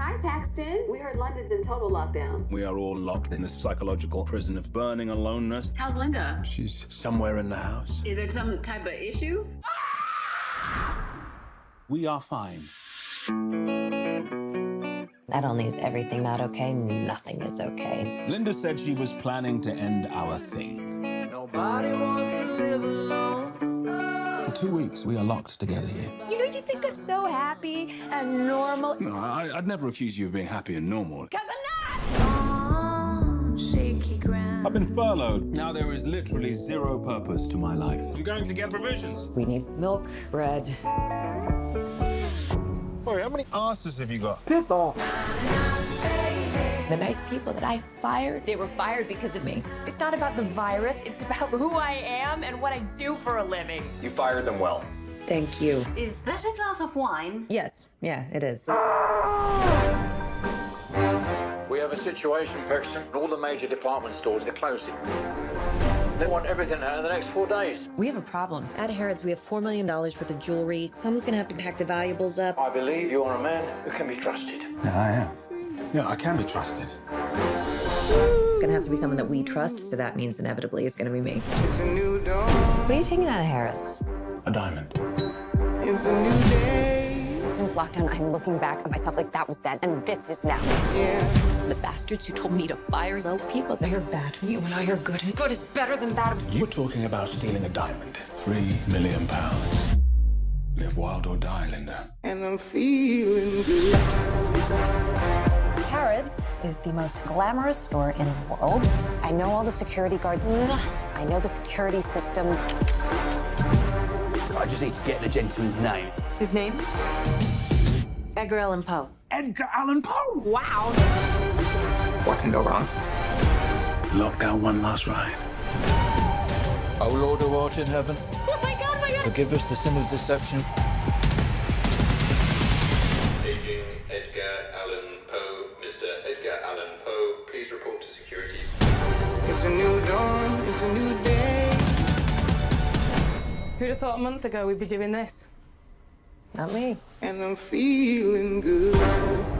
Hi, Paxton. We heard London's in total lockdown. We are all locked in this psychological prison of burning aloneness. How's Linda? She's somewhere in the house. Is there some type of issue? We are fine. Not only is everything not okay, nothing is okay. Linda said she was planning to end our thing. Nobody wants to live alone. For two weeks, we are locked together here. You know, you think I'm so happy and normal. No, I, I'd never accuse you of being happy and normal. Because I'm not! Shaky ground. I've been furloughed. Now there is literally zero purpose to my life. I'm going to get provisions. We need milk, bread. Boy, how many asses have you got? Piss off. The nice people that I fired, they were fired because of me. It's not about the virus, it's about who I am and what I do for a living. You fired them well. Thank you. Is that a glass of wine? Yes, yeah, it is. We have a situation, Paxton. All the major department stores are closing. They want everything out in the next four days. We have a problem. At Harrods, we have $4 million worth of jewelry. Someone's gonna have to pack the valuables up. I believe you're a man who can be trusted. Yeah, I am. Yeah, I can be trusted. It's gonna have to be someone that we trust, so that means inevitably it's gonna be me. It's a new dawn. What are you taking out of Harrods? A diamond. It's a new day. Since lockdown, I'm looking back at myself like that was then and this is now. Yeah. The bastards who told me to fire those people, they are bad. You and I are good, and good is better than bad. You're talking about stealing a diamond. Three million pounds. Live wild or die, Linda. And I'm feeling good. Harrods is the most glamorous store in the world. I know all the security guards. I know the security systems. I just need to get the gentleman's name. His name? Edgar Allan Poe. Edgar Allan Poe! Wow. What can go wrong? Lockdown one last ride. O Lord who art in heaven, Oh my god, oh my god. forgive us the sin of deception. It's a new dawn. It's a new day. Who'd have thought a month ago we'd be doing this? Not me. And I'm feeling good.